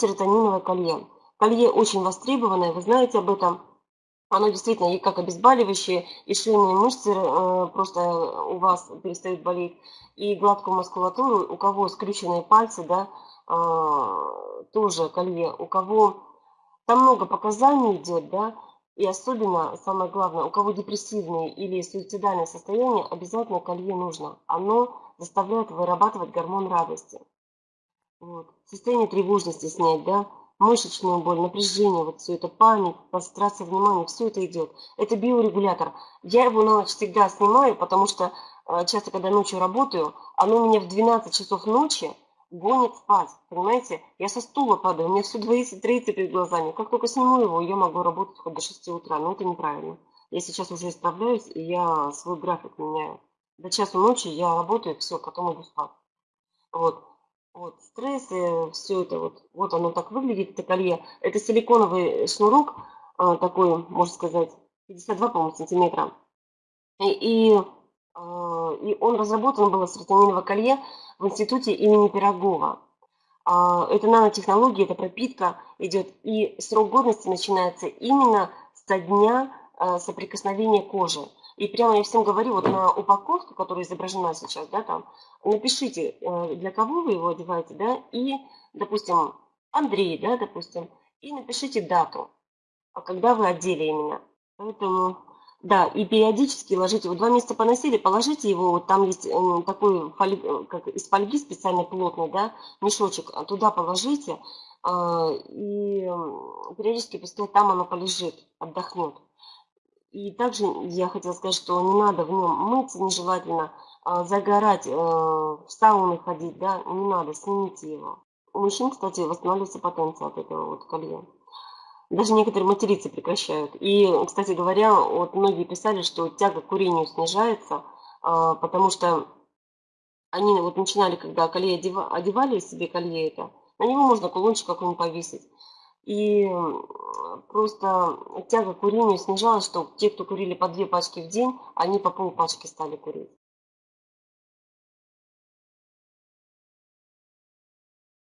серотониновое колье. Колье очень востребованное, вы знаете об этом. Оно действительно и как обезболивающее, и шейные мышцы э, просто у вас перестают болеть, и гладкую мускулатуру, у кого скрюченные пальцы, да, э, тоже колье, у кого там много показаний идет, да, и особенно, самое главное, у кого депрессивные или суицидальное состояние, обязательно колье нужно. Оно заставляет вырабатывать гормон радости. Вот. Состояние тревожности снять, да, мышечную боль, напряжение, вот все это, память, концентрация внимания, все это идет. Это биорегулятор. Я его на ночь всегда снимаю, потому что э, часто, когда ночью работаю, оно меня в 12 часов ночи гонит спать, понимаете? Я со стула падаю, у меня все двоится, троится перед глазами. Как только сниму его, я могу работать хоть до 6 утра, но это неправильно. Я сейчас уже исправляюсь, и я свой график меняю. До часу ночи я работаю, все, потом иду спать. Вот. Вот, стрессы, все это вот, вот оно так выглядит, это колье. Это силиконовый шнурок, а, такой, можно сказать, 52, по-моему, сантиметра. И, и, а, и он разработан был серотониновое колье в институте имени Пирогова. А, это нанотехнология, это пропитка идет, и срок годности начинается именно со дня соприкосновения кожи. И прямо я всем говорю, вот на упаковке, которая изображена сейчас, да, там, напишите, э, для кого вы его одеваете, да, и, допустим, Андрей, да, допустим, и напишите дату, когда вы одели именно. Поэтому да, и периодически ложите, вот два месяца поносили, положите его, вот там есть э, такой, э, как из фольги специально плотный, да, мешочек, а туда положите, и периодически пускай там оно полежит, отдохнет. И также я хотела сказать, что не надо в нем мыться нежелательно, а загорать, в сауну ходить, да, не надо, снимите его. У мужчин, кстати, восстанавливается потенция от этого вот колья даже некоторые материться прекращают. И, кстати говоря, вот многие писали, что тяга к курению снижается, а, потому что они вот начинали, когда колье одевали себе колье это, на него можно кулончик какой-нибудь повесить. И просто тяга к курению снижалась, что те, кто курили по две пачки в день, они по полпачки стали курить.